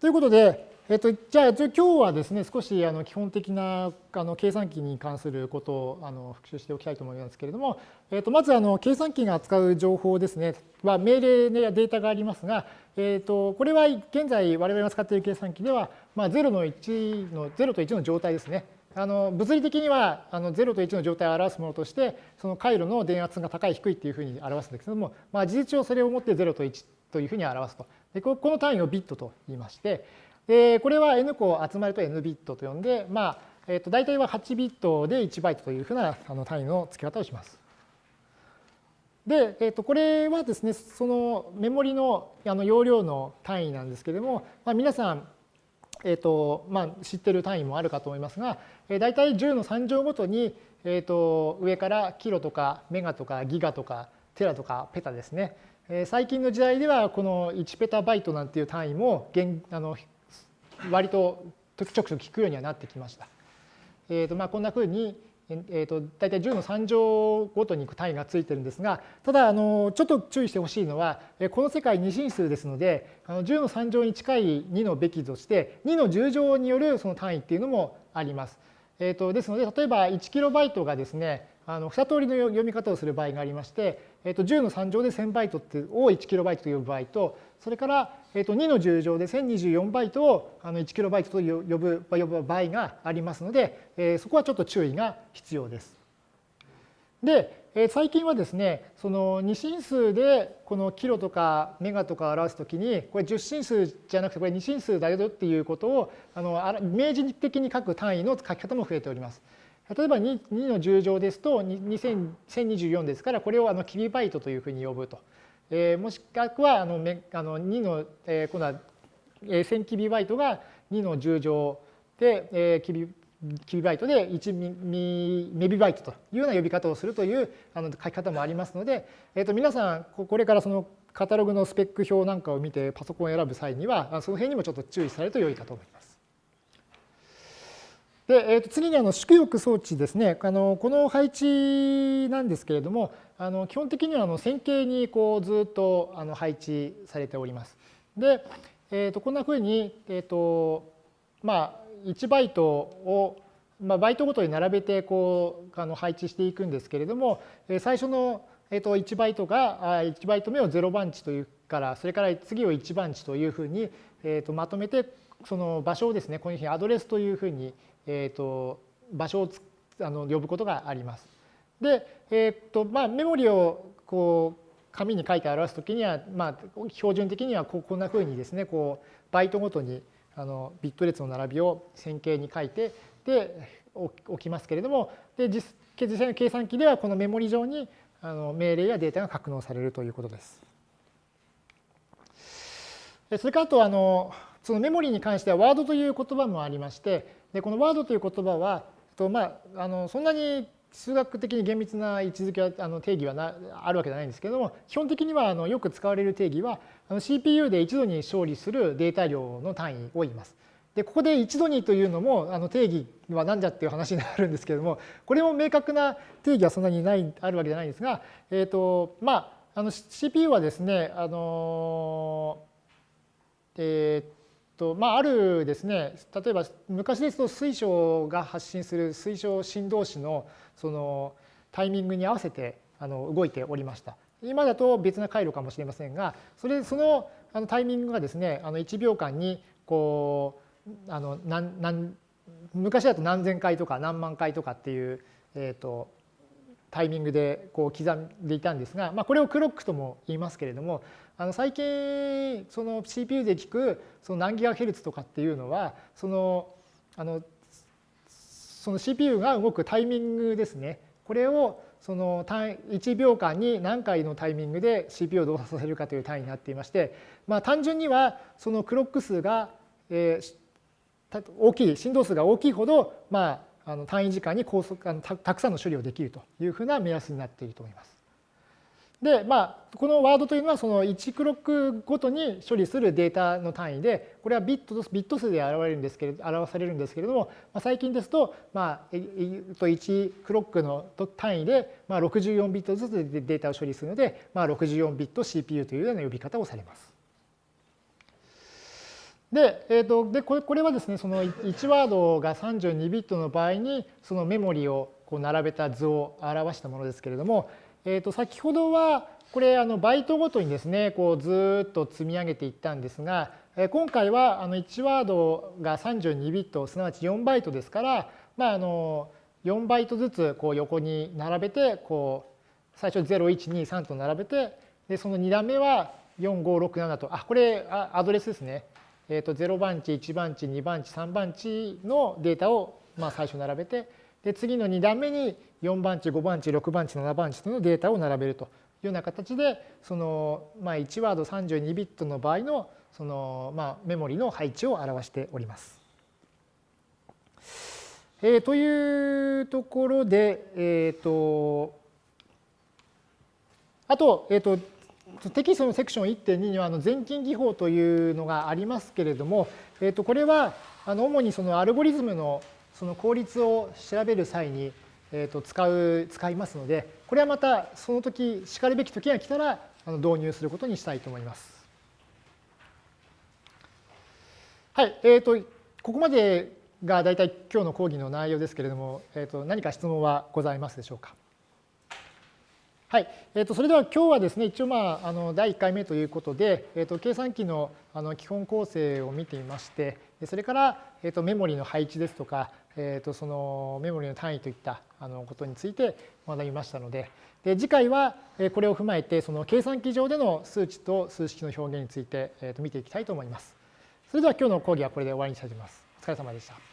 ということで、えっと、じゃあ今日はですね少しあの基本的なあの計算機に関することをあの復習しておきたいと思いますけれども、えっと、まずあの計算機が扱う情報ですね。は命令やデータがありますが、えっと、これは現在我々が使っている計算機では、まあ、0の1の0と1の状態ですね。あの物理的にはあの0と1の状態を表すものとしてその回路の電圧が高い低いっていうふうに表すんですけども、まあ、事実上それをもって0と1というふうに表すとでこの単位をビットと言いましてでこれは n 個集まると n ビットと呼んで、まあえー、と大体は8ビットで1バイトというふうなあの単位の付け方をします。で、えー、とこれはですねそのメモリのあの容量の単位なんですけれども、まあ、皆さんえーとまあ、知ってる単位もあるかと思いますが、えー、大体10の3乗ごとに、えー、と上からキロとかメガとかギガとかテラとかペタですね、えー、最近の時代ではこの1ペタバイトなんていう単位も現あの割とちょくちょく聞くようにはなってきました。えーとまあ、こんなふうに、えーと、大体10の3乗ごとに単位がついてるんですがただあのちょっと注意してほしいのはこの世界二進数ですのであの10の3乗に近い2のべきとして2の10乗によるその単位っていうのもあります。えーと、ですので例えば 1KB がですねあの2通りの読み方をする場合がありまして、えー、と10の3乗で1000バイトってを 1KB と呼ぶ場合とそれから、えー、と2の10乗で1024バイトをあの 1KB と呼ぶ呼ぶ場合がありますので、えー、そこはちょっと注意が必要です。で、えー、最近はですねその2進数でこのキロとかメガとか表すときにこれ10進数じゃなくてこれ2進数だよっていうことをあの明示的に書く単位の書き方も増えております。例えば 2, 2の10乗ですと1024ですからこれをあのキビバイトというふうに呼ぶと。えー、もしくはあのあの2の、えー、今度は、1000キビバイトが2の10乗で、えー、キビキビバイトで1ミメビバイトというような呼び方をするというあの書き方もありますので、えー、と皆さんこれからそのカタログのスペック表なんかを見てパソコンを選ぶ際にはその辺にもちょっと注意されると良いかと思います。で、えー、と次にあの縮翼装置ですねあのこの配置なんですけれどもあの基本的にはあの線形にこうずっとあの配置されております。で、えー、とこんなふうに、えーとまあ、1バイトを、まあ、バイトごとに並べてこうあの配置していくんですけれども最初の、えー、と1バイトが1バイト目を0番地というからそれから次を1番地というふうに、えー、とまとめてその場所をですねこういうふうにアドレスというふうにえーと、場所をあの呼ぶことがあります。で、えーとまあ、メモリをこう紙に書いて表すときには、まあ、標準的にはこんなふうにですねこうバイトごとにあのビット列の並びを線形に書いてで置きますけれどもで実実際の計算機ではこのメモリ上にあの命令やデータが格納されるということです。それからあとあのそのメモリに関してはワードという言葉もありましてでこのワードという言葉はと、まあ、あのそんなに数学的に厳密な位置づけはあの定義はなあるわけじゃないんですけども基本的にはあのよく使われる定義はあの CPU で一度に処理するデータ量の単位を言います。でここで一度にというのもあの定義は何じゃっていう話になるんですけれどもこれも明確な定義はそんなにないあるわけじゃないんですが、えーとまあ、あの CPU はですねあのえーとまあ、あるですね例えば昔ですと水晶が発信する水晶振動子のそのタイミングに合わせてあの動いておりました。今だと別な回路かもしれませんがそれそのあのタイミングがですねあの1秒間にこうあの何何昔だと何千回とか何万回とかっていう、えーとタイミングでこう刻んでいたんですが、まあ、これをクロックとも言いますけれどもあの最近その CPU で聞くその何ギガヘルツとかっていうのはそのあのその CPU が動くタイミングですね。これをその単1秒間に何回のタイミングで CPU を動作させるかという単位になっていまして、まあ、単純にはそのクロック数が、えー、大きい振動数が大きいほど、まあ、あの単位時間に高速あのたくさんの処理をできるというふうな目安になっていると思います。で、まあ、このワードというのはその1クロックごとに処理するデータの単位で、これはビットビット数で表れるんですけれど表されるんですけれども、まあ、最近ですと、まあ、1クロックの単位で、まあ、64ビットずつデータを処理するので、まあ、64ビット CPU というような呼び方をされます。で、えー、とでこれこれはですね、その1ワードが32ビットの場合に、そのメモリをこう並べた図を表したものですけれども、えー、と先ほどはこれあのバイトごとにですね、こうずっと積み上げていったんですが、今回はあの1ワードが32ビット、すなわち4バイトですから、まあ、あの4バイトずつこう横に並べて、こう最初0、1、2、3と並べて、でその2段目は4、5、6、7と、あ、これアドレスですね。えー、と0番地、1番地、2番地、3番地のデータをまあ最初並べて、で次の2段目に4番地、5番地、6番地、7番地のデータを並べるというような形で、そのまあ1ワード32ビットの場合のそのまあメモリの配置を表しております。えー、というところで、えっ、ー、と、あと、えっ、ー、と、テキストのセクション1.2にはあの全近技法というのがありますけれども、えー、とこれはあの主にそのアルゴリズムのその効率を調べる際に、えー、と使う使いますのでこれはまたその時しかるべき時が来たらあの導入することにしたいと思います。はい、えー、とここまでが大体今日の講義の内容ですけれども、えー、と何か質問はございますでしょうか？はい、えー、とそれでは今日はですね一応まああの第1回目ということで、えー、と計算機のあの基本構成を見てみましてそれから、えー、とメモリの配置ですとか、えー、とそのメモリの単位といったあのことについて学びましたのでで次回はこれを踏まえてその計算機上での数値と数式の表現について、えー、と見ていきたいと思います。それでは今日の講義はこれで終わりにしたいと思います。お疲れ様でした。